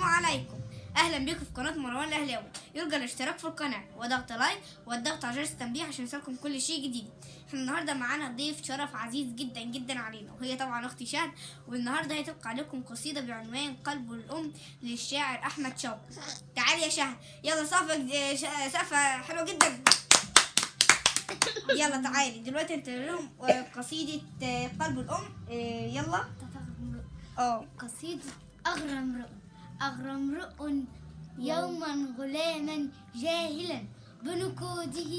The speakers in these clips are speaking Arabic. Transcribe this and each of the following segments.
السلام عليكم. أهلا بكم في قناة مروان الأهلاوي. يرجى الاشتراك في القناة. وضغط لايك والضغط على جرس التنبيه عشان يوصلكم كل شيء جديد. إحنا النهارده معانا ضيف شرف عزيز جدا جدا علينا. وهي طبعا أختي شهد. والنهاردة هتبقى عليكم قصيدة بعنوان قلب الأم للشاعر أحمد شوقي. تعالي يا شهد. يلا صفة صفة حلوة جدا. يلا تعالي. دلوقتي انت لهم قصيدة آه، قلب الأم. آه، يلا. آه. قصيدة أغرى امرؤ أغرى امرؤ يوما غلاما جاهلا بنكوده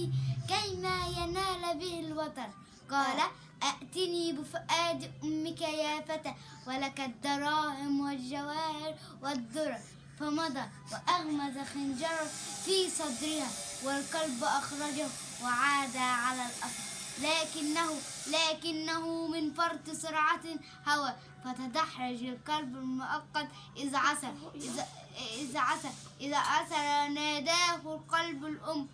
كيما ينال به الوتر. قال أأتني بفؤاد أمك يا فتى ولك الدراهم والجواهر والذرة. فمضى وأغمز خنجره في صدرها والقلب أخرجه وعاد على الأثر لكنه لكنه من فرط سرعة هوى فتدحرج القلب المؤقت إذا عسى إذا عسى إذا عسى ناداه القلب الأم.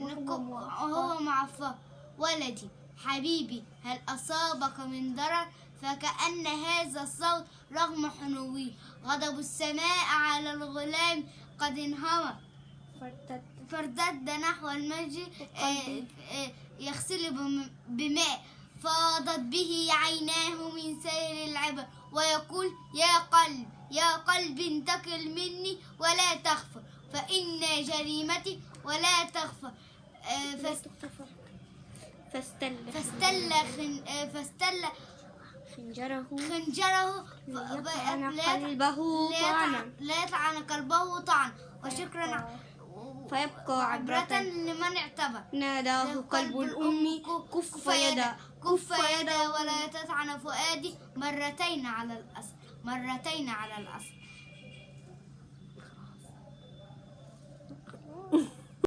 وهو معفى ولدي. حبيبي هل أصابك من ضرر؟ فكأن هذا الصوت رغم حنوه غضب السماء على الغلام قد انهوى فارتد نحو المسجد آه، آه، يغسل بم- بماء. فاضت به عيناه من سير العبر ويقول يا قلب يا قلب انتقل مني ولا تخفى فإن جريمتي ولا تخفى آه، فاست- فاستل فاستل خن فاستل خنجره. خنجره. ليطعن قلبه طعن وشكرا. فيبقى عبرة لمن اعتبر. ناداه قلب الأم كف يدا. كف يدا ولا تطعن فؤادي. مرتين على الأصل. مرتين على الأصل.